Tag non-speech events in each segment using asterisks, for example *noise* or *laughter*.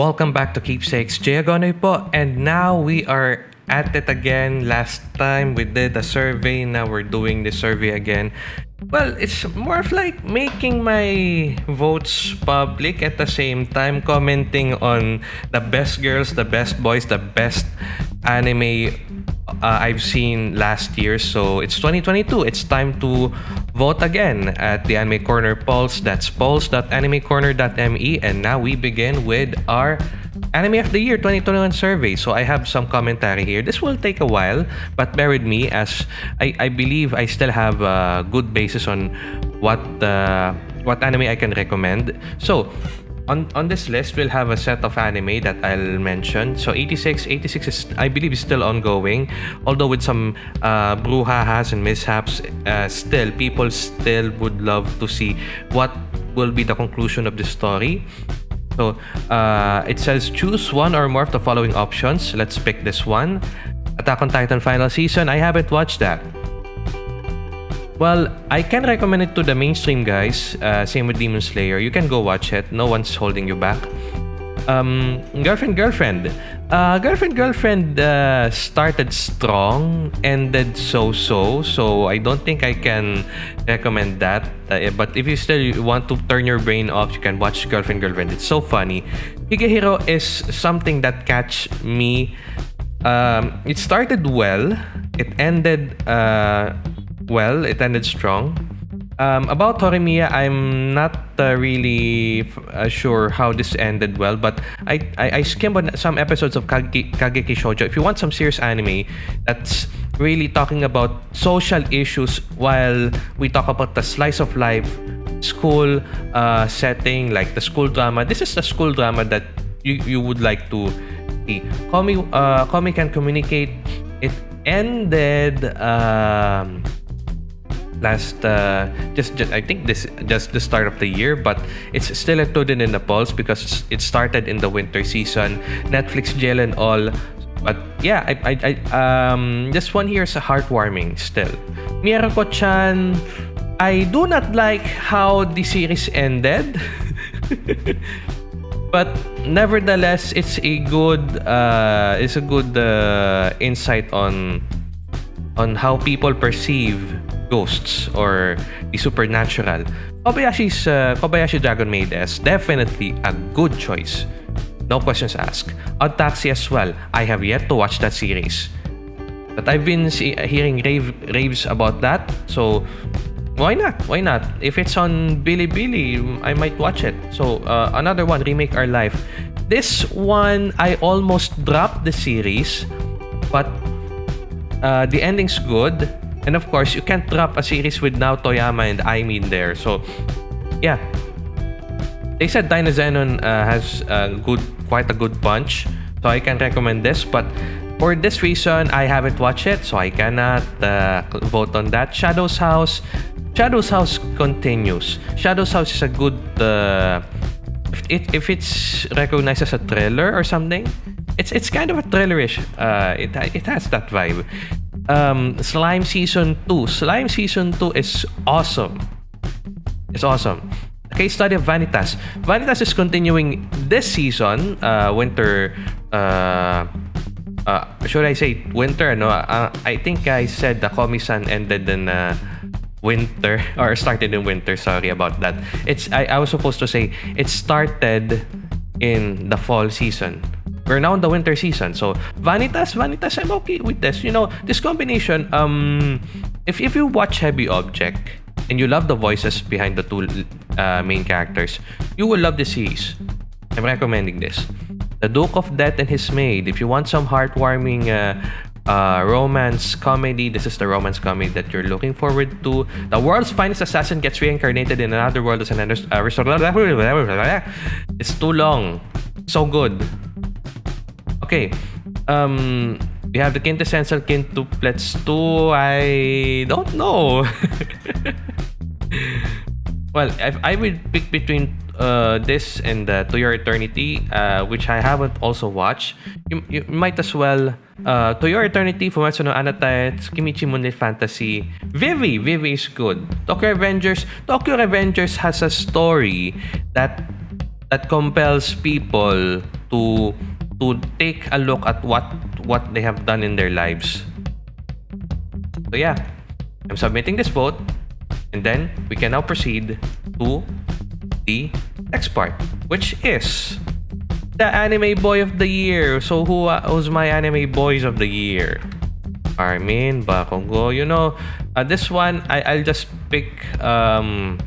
Welcome back to Keepsakes. Jay Agonoy po. And now we are at it again. Last time we did a survey. Now we're doing the survey again. Well, it's more of like making my votes public at the same time commenting on the best girls, the best boys, the best anime uh, I've seen last year. So it's 2022. It's time to vote again at the Anime Corner polls. That's polls.animecorner.me. And now we begin with our Anime of the Year 2021 survey. So I have some commentary here. This will take a while, but bear with me as I, I believe I still have a good basis on what uh, what anime I can recommend. So on on this list we'll have a set of anime that I'll mention. So 86, 86 is I believe is still ongoing, although with some uh, brouhahas and mishaps. Uh, still, people still would love to see what will be the conclusion of the story. So uh, it says choose one or more of the following options. Let's pick this one. Attack on Titan final season. I haven't watched that. Well, I can recommend it to the mainstream guys. Uh, same with Demon Slayer. You can go watch it. No one's holding you back. Um, girlfriend, girlfriend. Uh, girlfriend, girlfriend uh, started strong, ended so-so. So I don't think I can recommend that. Uh, but if you still want to turn your brain off, you can watch Girlfriend, Girlfriend. It's so funny. Higehiro is something that catch me. Um, it started well. It ended uh, well. It ended strong. Um, about Horimiya, I'm not uh, really uh, sure how this ended well, but I, I, I skimmed on some episodes of Kage, Kageki Shoujo. If you want some serious anime that's really talking about social issues while we talk about the slice of life school uh, setting, like the school drama, this is the school drama that you, you would like to see. Komi, uh, Komi can communicate. It ended. Um, last uh, just, just I think this just the start of the year, but it's still a included in the pulse because it started in the winter season. Netflix jail and all. But yeah, I, I, I um this one here is a heartwarming still. Mieruko-chan, I do not like how the series ended. *laughs* but nevertheless, it's a good uh, it's a good uh, insight on on how people perceive ghosts or the supernatural, Kobayashi's uh, Kobayashi Dragon Maid is definitely a good choice. No questions asked. Odd Taxi as well. I have yet to watch that series. But I've been hearing rave- raves about that, so why not? Why not? If it's on Bilibili, I might watch it. So uh, another one, Remake Our Life. This one, I almost dropped the series, but uh, the ending's good. And of course, you can't drop a series with Nao Toyama and Aimin there. So, yeah. They said Dynazenon uh, has a good, quite a good punch. So I can recommend this. But for this reason, I haven't watched it. So I cannot uh, vote on that. Shadow's House. Shadow's House continues. Shadow's House is a good... Uh, if, it, if it's recognized as a thriller or something, it's it's kind of a thrillerish. Uh, it it has that vibe um, Slime Season 2. Slime Season 2 is awesome. It's awesome. Case study of Vanitas. Vanitas is continuing this season, uh, winter, uh, uh, should I say winter? No, uh, I think I said the Komi-san ended in uh, winter *laughs* or started in winter. Sorry about that. It's I, I was supposed to say it started in the fall season we're now in the winter season. So Vanitas, Vanitas, I'm okay with this. You know, this combination, um, if, if you watch Heavy Object and you love the voices behind the two uh, main characters, you will love the series. I'm recommending this. The Duke of Death and His Maid. If you want some heartwarming uh, uh, romance comedy, this is the romance comedy that you're looking forward to. The world's finest assassin gets reincarnated in another world as an under- uh, *laughs* It's too long. So good. Okay. Um, we have the quintessential quintuplets too. I don't know. *laughs* well, if I would pick between uh, this and uh, To Your Eternity, uh, which I haven't also watched, you, you might as well uh, To Your Eternity, Fumetsu no Anata, Tsukimichi Moonlit Fantasy. Vivy, Vivy is good. Tokyo Revengers, Tokyo Revengers has a story that that compels people to to take a look at what what they have done in their lives. So yeah, I'm submitting this vote and then we can now proceed to the next part, which is the anime boy of the year. So who uh, who's my anime boys of the year? Armin, Bakugo. You know, uh, this one I I'll just pick um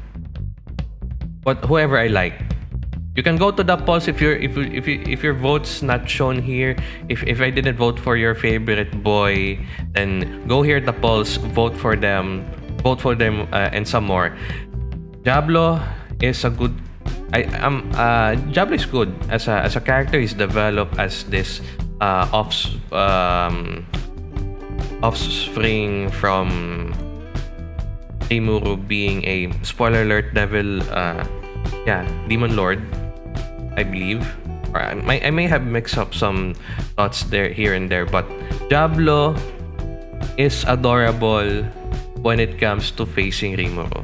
what whoever I like. You can go to the polls if your if if if your vote's not shown here. If if I didn't vote for your favorite boy, then go here the polls, vote for them, vote for them, uh, and some more. Diablo is a good. I am um, uh, Diablo is good as a as a character. He's developed as this uh, off um, offspring from Rimuru being a spoiler alert devil. Uh, yeah, demon lord I believe. Or I, may, I may have mixed up some thoughts there here and there, but Diablo is adorable when it comes to facing Rimuru.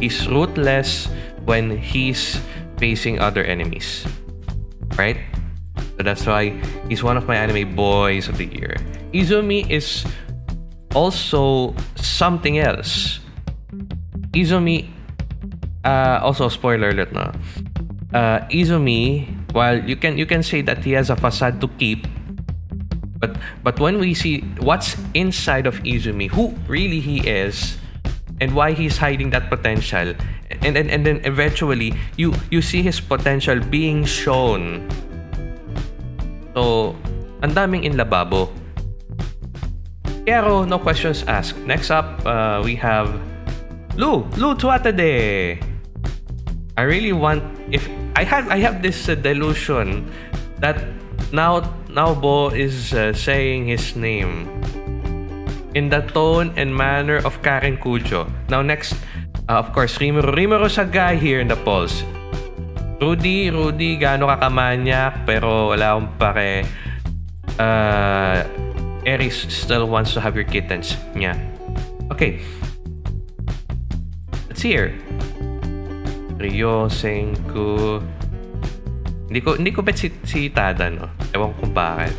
He's ruthless when he's facing other enemies. Right? So that's why he's one of my anime boys of the year. Izumi is also something else. Izumi, uh, also spoiler alert na uh, Izumi, while you can you can say that he has a facade to keep, but but when we see what's inside of Izumi, who really he is, and why he's hiding that potential, and and, and then eventually you you see his potential being shown. So, ang daming in lababo. Pero no questions asked. Next up, uh, we have Lu, Lu Tuatade. I really want if I have I have this uh, delusion that now now Bo is uh, saying his name in the tone and manner of Karen Cujo. Now next, uh, of course, Rimuro. Rimoro's a guy here in the polls. Rudy, Rudy, gaano ka kamanyak, pero wala akong pake. Uh, Eris still wants to have your kittens. Yeah. Okay. Let's see here. Rio, Senku. Hindi ko, hindi ko bet si, si Tada, no? Ewan ko bakit.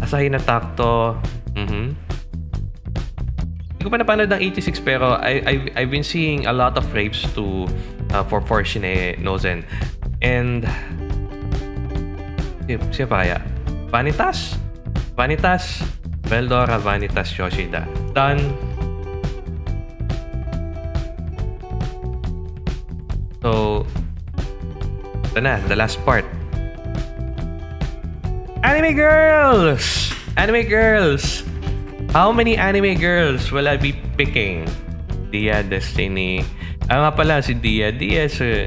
Asahi na takto. Mm-hmm. Hindi ko pa napanood ng 86 pero I, I've, I've been seeing a lot of rapes to uh, for Fortune Nozen. And siya pa kaya? Vanitas? Vanitas? Veldora Vanitas Yoshida. Done. So, ito na, the last part. Anime girls! Anime girls! How many anime girls will I be picking? Dia Destiny. Ah nga pala, si Dia. Dia is, uh,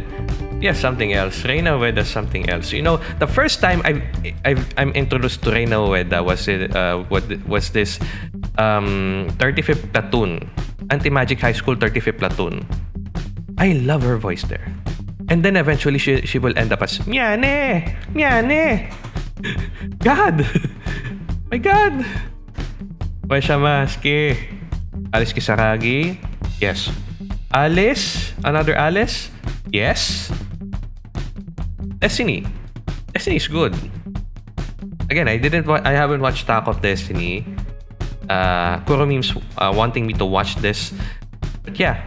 yeah, something else. Reina Ueda something else. You know, the first time I I've, I'm introduced to Reina Ueda was it uh, what was this um 35th platoon, Anti Magic High School 35th platoon. I love her voice there. And then eventually she, she will end up as Miane! Miane! *laughs* God! *laughs* My God! Wesha Maski. Alice Kisaragi? Yes. Alice? Another Alice? Yes. Destiny. Destiny is good. Again, I didn't. I haven't watched Talk of Destiny. Uh, Kuromeme's uh, wanting me to watch this, but yeah,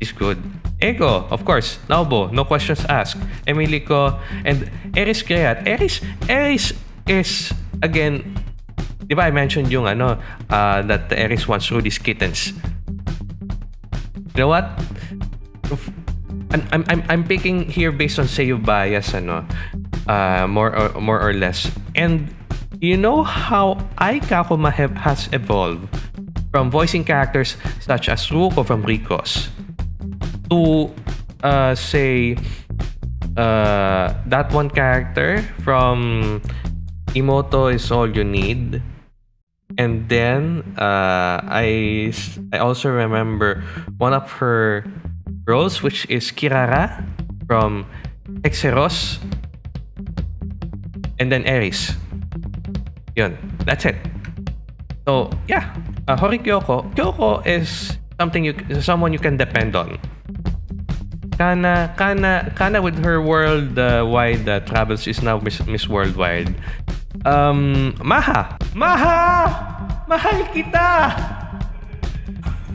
is good. Ego, of course. Naobo, no questions asked. Emilico, and Eris Greyrat. Eris, Eris is, again, di ba I mentioned yung ano, uh, that Eris wants Rudy's kittens. You know what? I'm, I'm, I'm, picking here based on Seiyu bias, ano, uh, more or, more or less. And you know how Ai Kakuma have, has evolved from voicing characters such as Ruko from Ricos to uh, say uh, that one character from Imoto is all you need. And then uh, I I also remember one of her roles, which is Kirara from Exeros. And then Eris. Yun. That's it. So, yeah. Uh, Hori Kyoko. Kyoko is something you someone you can depend on. Kana, Kana, Kana with her worldwide uh, travels is now Miss, Miss Worldwide. Um, Maha! Maha! Mahal kita!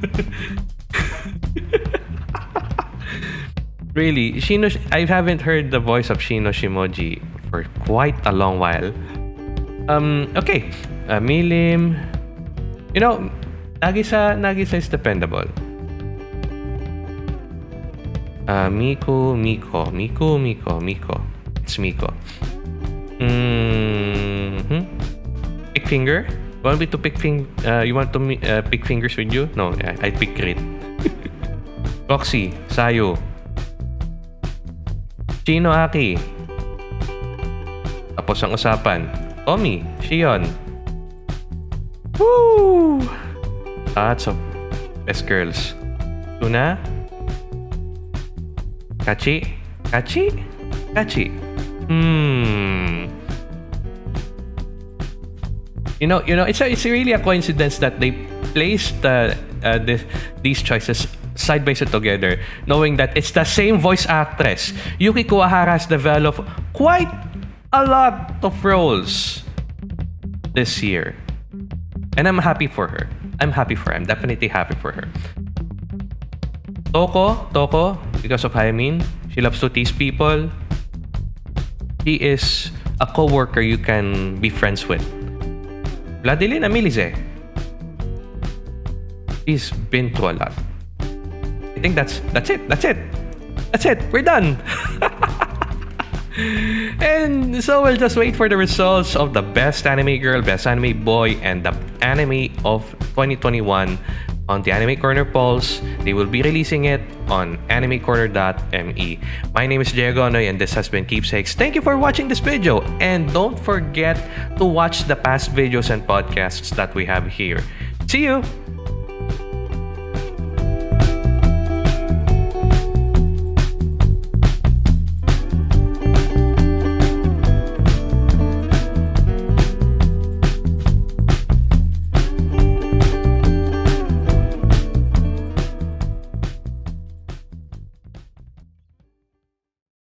*laughs* really, Shino, I haven't heard the voice of Shino Shimoji for quite a long while. Um, okay. Uh, Milim. You know, Nagisa, Nagisa is dependable. Uh, Miko, Miko, Miko, Miko, Miko. It's Miko. Mm-hmm. Pick finger? Want me to pick fing? Uh, you want to uh, pick fingers with you? No, I, I pick grit. *laughs* Roxy, Sayo. Chino Aki. Tapos ang usapan. Tommy, Shion. Woo! Lots of best girls. Tuna. Kachi. Kachi? Kachi. Hmm. You know, you know, it's a, it's really a coincidence that they placed uh, uh, this, these choices side by side together, knowing that it's the same voice actress. Yuki Kuwahara has developed quite a lot of roles this year. And I'm happy for her. I'm happy for her. I'm definitely happy for her. Toko, Toko, because of Haimin, she loves to tease people. She is a co-worker you can be friends with. Vladilena Milizé. She's been through a lot. I think that's that's it. That's it. That's it. We're done. *laughs* and so we'll just wait for the results of the best anime girl, best anime boy, and the anime of 2021 on the Anime Corner polls. They will be releasing it on animecorner.me. My name is Diego and this has been Keepsakes. Thank you for watching this video and don't forget to watch the past videos and podcasts that we have here. See you!